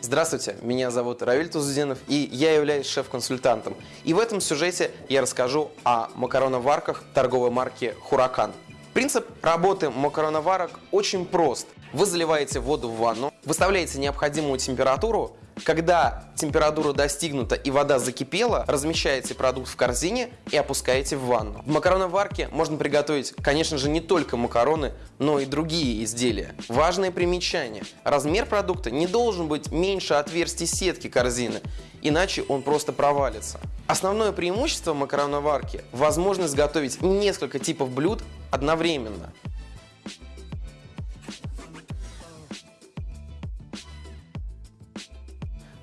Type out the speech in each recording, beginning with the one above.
Здравствуйте, меня зовут Равиль Тузудинов, и я являюсь шеф-консультантом. И в этом сюжете я расскажу о макароноварках торговой марки «Хуракан». Принцип работы макароноварок очень прост. Вы заливаете воду в ванну, выставляете необходимую температуру, когда температура достигнута и вода закипела, размещаете продукт в корзине и опускаете в ванну. В макароноварке можно приготовить, конечно же, не только макароны, но и другие изделия. Важное примечание. Размер продукта не должен быть меньше отверстий сетки корзины, иначе он просто провалится. Основное преимущество макароноварки – возможность готовить несколько типов блюд одновременно.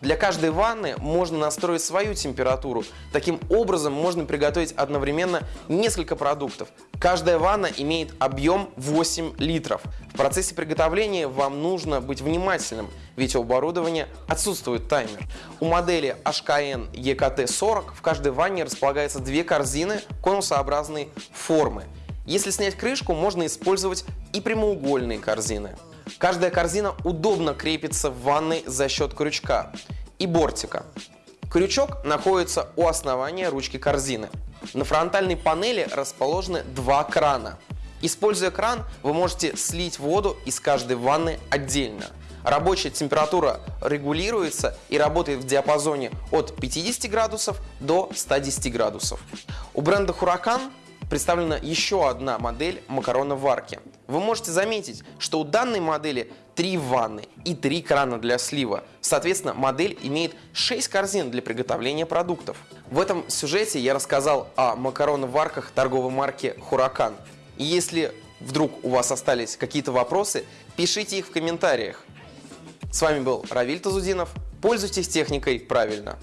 Для каждой ванны можно настроить свою температуру. Таким образом можно приготовить одновременно несколько продуктов. Каждая ванна имеет объем 8 литров. В процессе приготовления вам нужно быть внимательным, ведь у оборудования отсутствует таймер. У модели HKN EKT40 в каждой ванне располагаются две корзины конусообразной формы. Если снять крышку, можно использовать и прямоугольные корзины. Каждая корзина удобно крепится в ванной за счет крючка и бортика. Крючок находится у основания ручки корзины. На фронтальной панели расположены два крана. Используя кран, вы можете слить воду из каждой ванны отдельно. Рабочая температура регулируется и работает в диапазоне от 50 градусов до 110 градусов. У бренда Huracan представлена еще одна модель макароноварки. Вы можете заметить, что у данной модели три ванны и три крана для слива. Соответственно, модель имеет 6 корзин для приготовления продуктов. В этом сюжете я рассказал о макароноварках торговой марки Huracan. И если вдруг у вас остались какие-то вопросы, пишите их в комментариях. С вами был Равиль Тазудинов. Пользуйтесь техникой правильно.